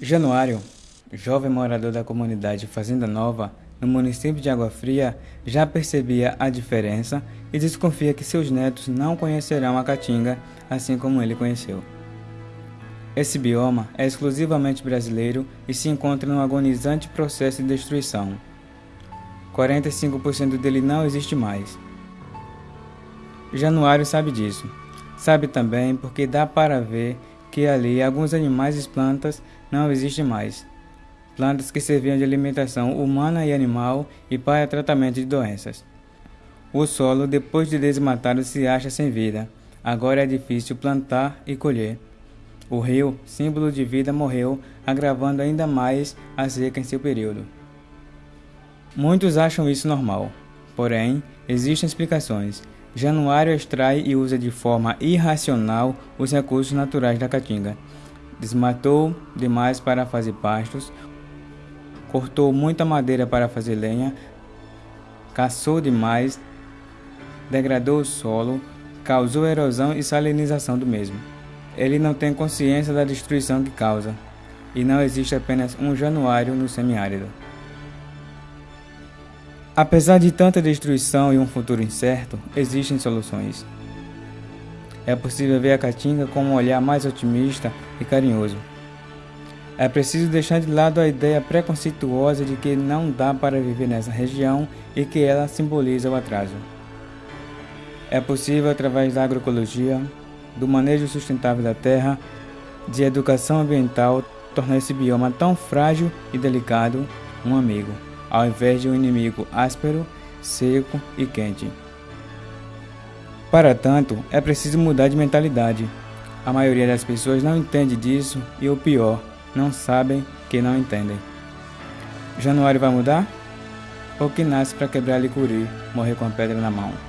Januário, jovem morador da comunidade Fazenda Nova, no município de Água Fria, já percebia a diferença e desconfia que seus netos não conhecerão a caatinga assim como ele conheceu. Esse bioma é exclusivamente brasileiro e se encontra num agonizante processo de destruição. 45% dele não existe mais. Januário sabe disso. Sabe também porque dá para ver que ali alguns animais e plantas não existem mais. Plantas que serviam de alimentação humana e animal e para tratamento de doenças. O solo, depois de desmatado, se acha sem vida. Agora é difícil plantar e colher. O rio, símbolo de vida, morreu, agravando ainda mais a seca em seu período. Muitos acham isso normal, porém, existem explicações. Januário extrai e usa de forma irracional os recursos naturais da caatinga. Desmatou demais para fazer pastos, cortou muita madeira para fazer lenha, caçou demais, degradou o solo, causou erosão e salinização do mesmo. Ele não tem consciência da destruição que causa, e não existe apenas um januário no semiárido. Apesar de tanta destruição e um futuro incerto, existem soluções. É possível ver a Caatinga com um olhar mais otimista e carinhoso. É preciso deixar de lado a ideia preconceituosa de que não dá para viver nessa região e que ela simboliza o atraso. É possível, através da agroecologia, do manejo sustentável da terra, de educação ambiental, tornar esse bioma tão frágil e delicado um amigo ao invés de um inimigo áspero, seco e quente. Para tanto, é preciso mudar de mentalidade. A maioria das pessoas não entende disso e o pior, não sabem que não entendem. Januário vai mudar? Ou que nasce para quebrar licuri, morrer com a pedra na mão?